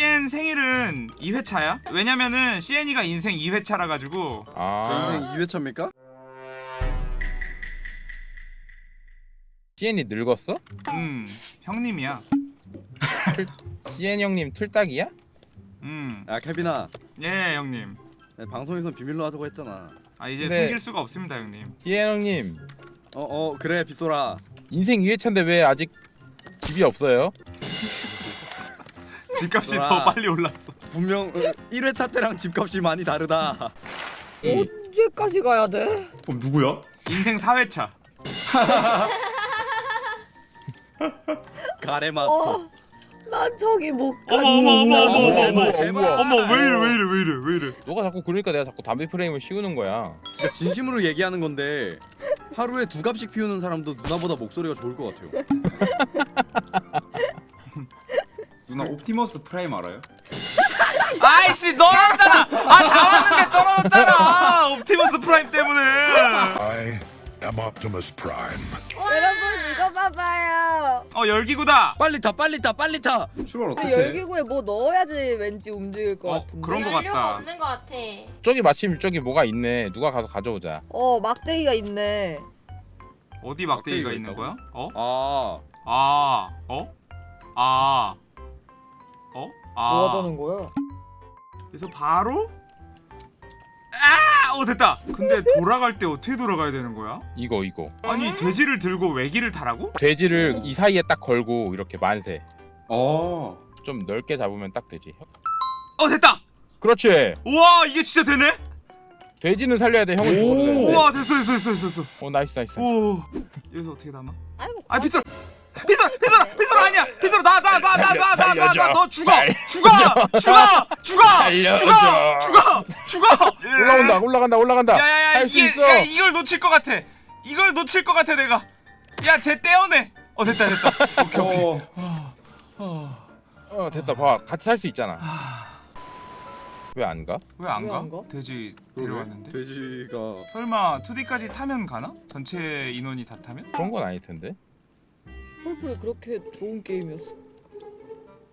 CN 생일은 2회차야? 왜냐면은 CN이가 인생 2회차라 가지고 저아 인생 2회차입니까? CN이 늙었어? 음 형님이야. CN 형님 틀딱이야? 음. 야 케빈아 예, 형님. 내 방송에선 비밀로 하자고 했잖아 아 이제 근데- 숨길 수가 없습니다, 형님. CN 형님 어어 그래 빗소라 인생 2회차인데 왜 아직 집이 없어요? 집값이 좋아. 더 빨리 올랐어. 분명 1회차 때랑 집값이 많이 다르다 이 언제까지 가야 돼? 그럼 누구야? 인생 4회차. 가래 마스터 어, 난 저기 못 가. 어머 어머 어머 어머 어머 어머. 제발. 어머 왜 이래 왜 이래 왜 이래 왜 이래. 너가 자꾸 그러니까 내가 자꾸 담배 프레임을 씌우는 거야 진짜 진심으로 얘기하는 건데 하루에 두 갑씩 피우는 사람도 누나보다 목소리가 좋을 것 같아요 누나 옵티머스 프라임 알아요? 아이씨 떨어졌잖아. 아 다 왔는데 떨어졌잖아. 옵티머스 프라임 때문에. I am Optimus Prime. 여러분 이거 봐봐요. 어 열기구다. 빨리 타 빨리 타 빨리 타 출발 어떻게? 근데 열기구에 뭐 넣어야지 왠지 움직일 것 어, 같은데. 그런 거 연료가 같다. 없는 것 같아. 저기 마침 저기 뭐가 있네 누가 가서 가져오자 어 막대기가 있네. 어디 막대기가 막대기가 있는 있다고? 거야? 어? 아 아. 어? 아. 어? 아. 뭐 하자는 거야? 그래서 바로 아! 어 됐다. 근데 돌아갈 때 어떻게 돌아가야 되는 거야? 이거 이거 아니 돼지를 들고 외기를 타라고? 돼지를 이 사이에 딱 걸고 이렇게 만세 어. 좀 넓게 잡으면 딱 되지 어 됐다. 그렇지 우와 이게 진짜 되네? 돼지는 살려야 돼 형은 오. 죽어도 되는데 우와 됐어 됐어 됐어 됐어. 어 nice nice 오 여기서 어떻게 담아? 아이고. 아 빗솔 비설 비설 비설 아니야. 비설 나나나나나나나너 죽어. 죽어. 죽어. 죽어. 죽어. 죽어. 죽어. 올라온다. 올라간다. 올라간다. 야야야 이게 이걸 놓칠 것 같아. 이걸 놓칠 것 같아 내가. 야쟤 떼어내. 어 됐다 됐다. 오케이 오케이. 어. 어, 됐다. 봐. 같이 살 수 있잖아. 왜 안 가? 왜 안 가? 돼지 데려왔는데? 돼지가 설마 2D까지 타면 가나? 전체 인원이 다 타면? 그런 건 아닐 텐데. 펄플 그렇게 좋은 게임이었어.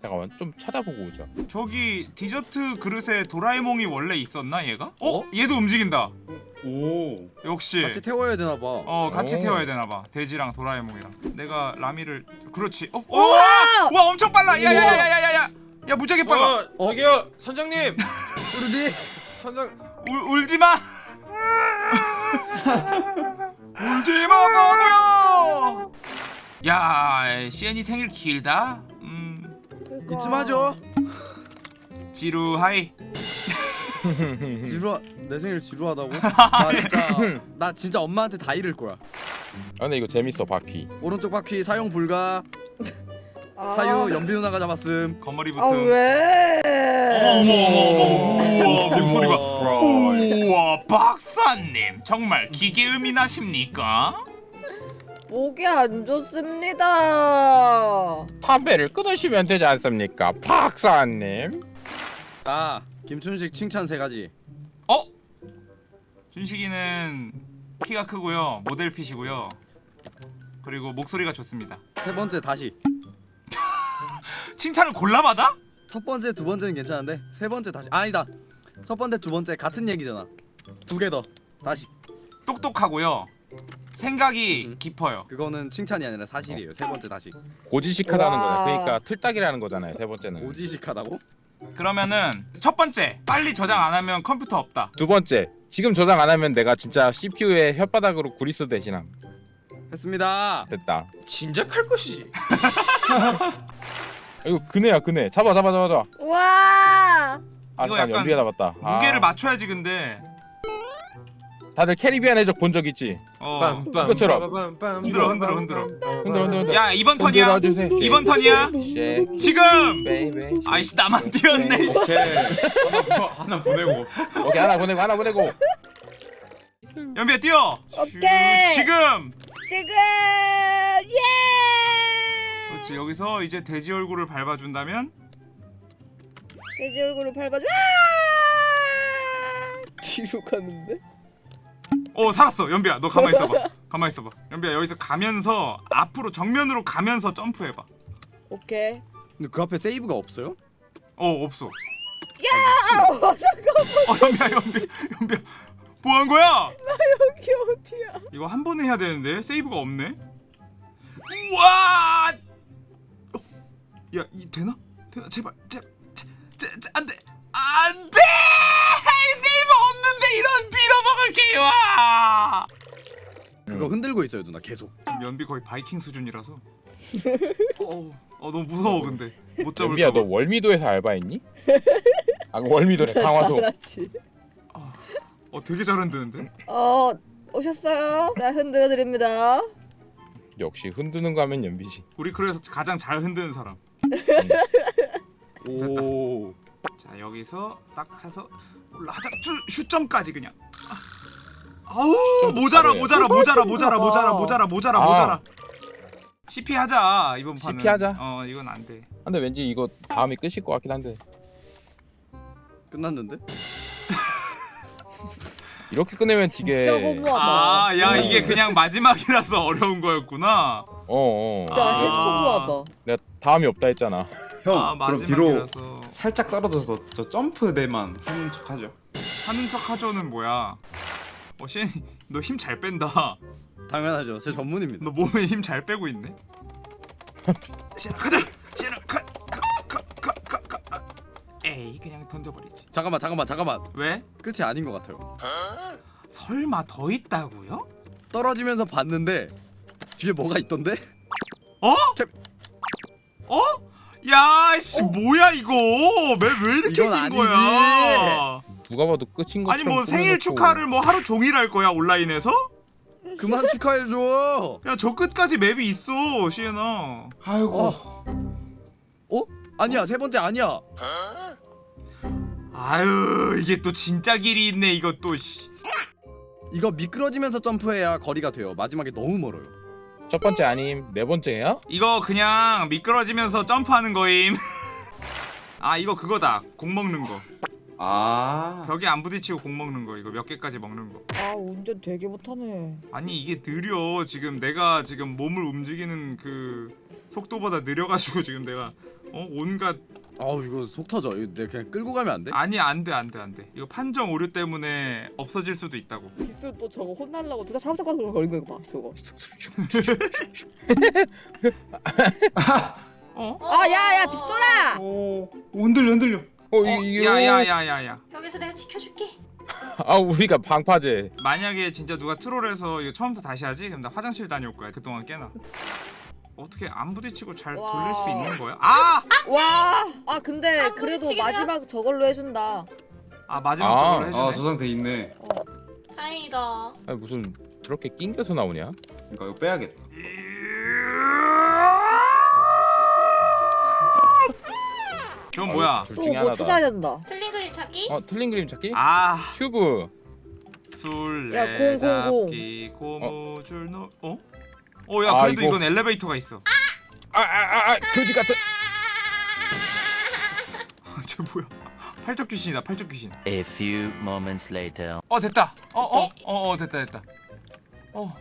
잠깐만 좀 찾아보고 오자 저기 디저트 그릇에 도라에몽이 원래 있었나 얘가? 어? 어? 얘도 움직인다 오. 역시 같이 태워야 되나 봐 어 같이 오. 태워야 되나봐 돼지랑 도라에몽이랑 내가 라미를 그렇지 어? 우와! 와! 와 엄청 빨라 야야야야야야 야 무지하게 빨라 어, 저기요 선장님 우르디 선장 울, 울지마 울지마 바보야 야 CN이 생일 길다. 음. 그러니까. 이쯤 하죠. 지루하이. 지루하 내 생일 지루하다고? 나 진짜 나 진짜 엄마한테 다 잃을 거야. 아 근데 이거 재밌어 바퀴. 오른쪽 바퀴 사용 불가. 아, 사유 연비 누나가 잡았음. 거머리 아 붙음. 왜? 어머 어머 어머 우와 목소리 봐. 우와 박사님. 정말 기계음이 나십니까? 목이 안 좋습니다. 담배를 끊으시면 되지 않습니까? 박사님. 자 김춘식 칭찬 세 가지. 어? 준식이는 키가 크고요 모델 핏이고요. 그리고 목소리가 좋습니다. 세 번째 다시. 칭찬을 골라받아? 첫 번째 두 번째는 괜찮은데 세 번째 다시. 아니다. 첫 번째 두 번째 같은 얘기잖아. 두 개 더. 다시. 똑똑하고요 생각이 음. 깊어요. 그거는 칭찬이 아니라 사실이에요. 세 번째 다시. 고지식하다는 거야. 와. 그러니까 틀딱이라는 거잖아요 세 번째는. 오지식하다고? 그러면은 첫 번째 빨리 저장 안 하면 컴퓨터 없다. 두 번째 지금 저장 안 하면 내가 진짜 CPU에 혓바닥으로 구리스 대신함. 했습니다. 됐다. 진작 할 것이지. 이거 그네야 그네. 잡아 잡아 잡아 잡아. 와. 아 이거 난 약간 연비에 잡았다. 아, 무게를 맞춰야지 근데 다들 캐리비안 해적 본 적 있지 어 그것처럼. 흔들어, 흔들어, 흔들어. 흔들어 흔들어 흔들어 야 이번 턴이야 흔들어주세요. 이번 턴이야 지금 baby 아이씨 나만 뛰었네 씨. 오케이. 하나, 보- 하나 보내고. 오케이 하나 보내고 하나 보내고 연비야 뛰어 오케이. 지금 지금 예. 그렇지 여기서 이제 돼지 얼굴을 밟아준다면 돼지 얼굴을 밟아줘. 아! 뒤로 가는데? 어 살았어. 연비야 너 가만히 있어봐. 가만히 있어봐. 연비야 여기서 가면서 앞으로 정면으로 가면서 점프해봐. 오케이. 근데 그 앞에 세이브가 없어요? 어 없어. 어, 잠깐 어 연비야 연비 연비야. 뭐 한 거야? 여기 어디야? 이거 한 번에 해야 되는데? 세이브가 없네? 우와! 어, 야이 되나? 되나? 제발 제제 게임아 그거 흔들고 있어요 누나 계속. 연비 거의 바이킹 수준이라서. 어, 어 너무 무서워 근데. 못 잡을 연비야 너거 월미도에서 알바했니? 아 월미도래 강화도. 잘하지. 어 되게 잘 흔드는데? 어 오셨어요? 나 흔들어 드립니다. 역시 흔드는 거 하면 연비지. 우리 그래서 가장 잘 흔드는 사람. 오. 자 여기서 딱 해서 올라가자. 슈, 슛점까지 그냥 아. 아우 모자라 바로해. 모자라 모자라 모자라 모자라 모자라 모자라 아. 모자라 CP 하자 이번 판은 CP 하자. 어 이건 안돼 근데 왠지 이거 다음이 끝일 것 같긴 한데 끝났는데? 이렇게 끝내면 되게 진짜 허무하다. 아야 어. 이게 그냥 마지막이라서 어려운 거였구나 어어 진짜 아. 허무하다. 내가 다음이 없다 했잖아 형 아 그럼 뒤로 마지막이라서 살짝 떨어져서 저 점프 대만 하는 척 하죠. 하는 척 하죠는 뭐야 어 시엔이 너힘 잘 뺀다 당연하죠 제 전문입니다 너 몸에 힘 잘 빼고 있네. 시연아 가자. 시연아 가 가 가 가 가 가. 에이 그냥 던져버리지. 잠깐만 잠깐만 잠깐만 왜? 끝이 아닌 것 같아요 설마 더 있다고요? 떨어지면서 봤는데 뒤에 뭐가 있던데? 어? 캡. 어? 야씨 뭐야 이거 왜 왜 이렇게 긴 아니지. 거야? 누가 봐도 끝인 것처럼 아니 뭐 생일. 축하를 뭐 하루 종일 할 거야 온라인에서? 그만 축하해줘 야 저 끝까지 맵이 있어 시연아. 아이고. 어. 어? 아니야 세 번째 아니야 아유 이게 또 진짜 길이 있네 이것도 씨. 이거 미끄러지면서 점프해야 거리가 돼요 마지막에 너무 멀어요 첫 번째 아님 네 번째야? 이거 그냥 미끄러지면서 점프하는 거임. 아 이거 그거다. 공 먹는 거. 아. 벽에 안 부딪히고 공 먹는 거. 이거 몇 개까지 먹는 거. 아 운전 되게 못하네. 아니 이게 느려. 지금 내가 지금 몸을 움직이는 그 속도보다 느려가지고 지금 내가 어 온갖 아우 이거 속 터져 이거 내가 그냥 끌고 가면 안 돼? 아니 안돼 안돼 안돼. 이거 판정 오류 때문에 없어질 수도 있다고. 기수 또 저거 혼날라고 진짜 참석하고 걸린 거 봐. 저거. 어? 아 야야 빗소라. 오 흔들려 흔들려. 어, 어? 이- 야야야야야. 여기서 내가 지켜줄게. 아 우리가 방파제 만약에 진짜 누가 트롤해서 이거 처음부터 다시 하지? 그럼 나 화장실 다녀올 거야. 그동안 깨나. 어떻게 안 부딪히고 잘 돌릴 수 와. 있는 거야? 아! 와. 아 근데 안 그래도 마지막 저걸로 해준다. 아 마지막 아, 적으로 해주네. 아 저장돼 있네. 다행이다. 아니 무슨 저렇게 낑겨서 나오냐? 그러니까 이거 빼야겠다. 저건 뭐야? 둘또 중에 뭐 하나다 찾아야 된다. 틀린 그림 찾기? 어 틀린 그림 찾기? 아 큐브 술래 야, 공, 공, 공. 잡기 고무줄 노 어? 어야 아, 그래도 이거- 이건 엘리베이터가 있어. 아아아 아, 교지 같은 저 뭐야? 팔적 귀신이다 팔적 귀신. A few moments later. 어 됐다. 어어어 어 어, 어, 됐다 됐다. 어.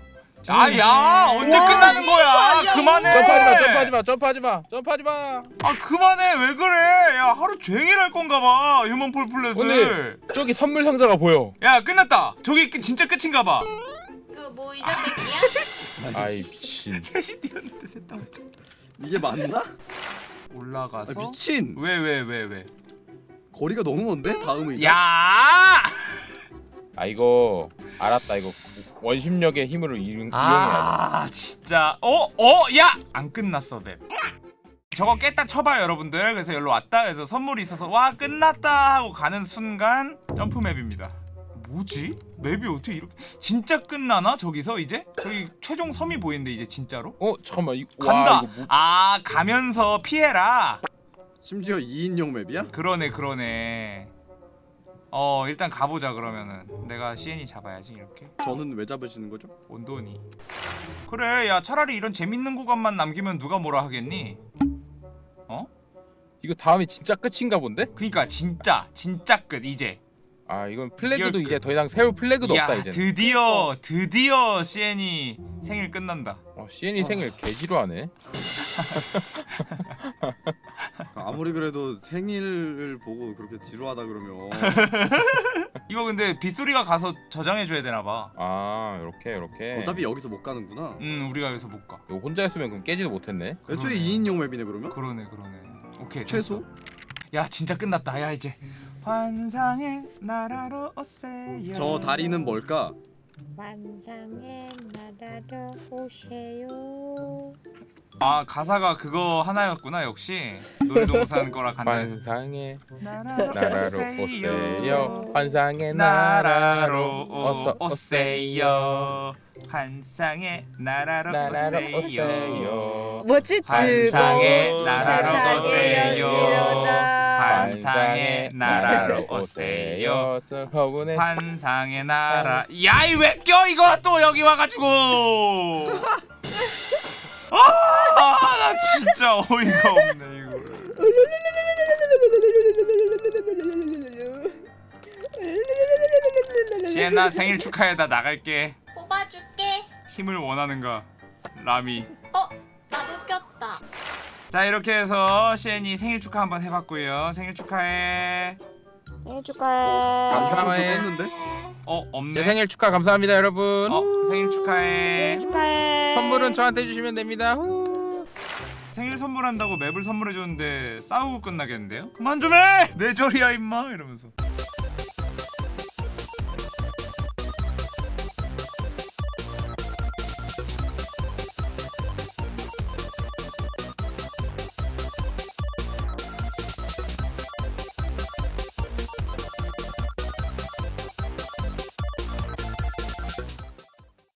아야 언제 끝나는 거야? 그만해. 점프하지 마 점프하지 마 점프하지 마 점프하지 마 아 그만해 왜 그래? 야 하루 종일 할 건가 봐 휴먼 폴플렛을. 오늘 저기 선물 상자가 보여 야 끝났다. 저기 끝- 진짜 끝인가 봐. 그뭐 이자백이야? 아이 미친 셋이 뛰었는데 셋다 못 잡. 이게 맞나? 아, 올라가서 미친 왜왜 왜 왜? 거리가 너무 먼데? 이제 야! 아 이거 알았다 이거 원심력의 힘으로 이용, 이용해야 아 진짜 어? 어? 야! 안 끝났어 맵 저거 깼다 쳐봐요 여러분들 그래서 여기로 왔다 그래서 선물이 있어서 와 끝났다 하고 가는 순간 점프 맵입니다 뭐지? 맵이 어떻게 이렇게 진짜 끝나나 저기서 이제? 저기 최종 섬이 보이는데 이제 진짜로? 어 잠깐만 이, 간다! 와, 이거 뭐, 아 가면서 피해라 심지어 2인용 맵이야? 그러네 그러네 어 일단 가보자 그러면은. 내가 CN이 잡아야지 이렇게. 저는 왜 잡으시는 거죠? 온돈이 그래 야 차라리 이런 재밌는 구간만 남기면 누가 뭐라 하겠니? 어? 이거 다음이 진짜 끝인가 본데? 그니까 진짜 진짜 끝 이제. 아 이건 플래그도 이제 더 이상 세울 플래그도 야 없다 이제 드디어 드디어 CN이 생일 끝난다. 어, CN이 생일 개지루하네 아무리 그래도 생일을 보고 그렇게 지루하다 그러면 이거 근데 빗소리가 가서 저장해줘야 되나봐 아 이렇게 이렇게. 어차피 여기서 못 가는구나. 음 우리가 여기서 못가 이거 혼자 했으면 그럼 깨지도 못했네. 애초에 그러네. 2인용 맵이네 그러면? 그러네 그러네 오케이 최소? 됐어. 야 진짜 끝났다 야 이제 환상의 나라로 오세요 저 다리는 뭘까? 환상의 나라로 오세요. 아 가사가 그거 하나였구나 역시. 놀이동산 거라 간단해서. 환상의 나라로, 나라로 오세요. 환상의 나라로 나라로 어서 오세요. 환상의 나라로, 나라로 오세요. 오세요. 뭐지? 환상의 즐거운 나라로 세상에 오세요. 환상의 나라로 오세요. 환상의 나라. 야이 왜 껴? 이거 또 여기 와가지고 아나 진짜 어이가 없네 이거 시엔나 생일 축하해 나 나갈게 뽑아줄게. 힘을 원하는가 라미 어, 나도 꼈다. 자 이렇게 해서 시엔이 생일 축하 한번 해봤고요 생일 축하해 생일 축하해. 감사해. 했는데? 어제 없네 생일 축하 감사합니다 여러분. 어 생일 축하해 생일 축하해. 선물은 저한테 주시면 됩니다. 후. 생일 선물한다고 맵을 선물해줬는데 싸우고 끝나겠는데요? 그만 좀 해! 내 절이야 임마 이러면서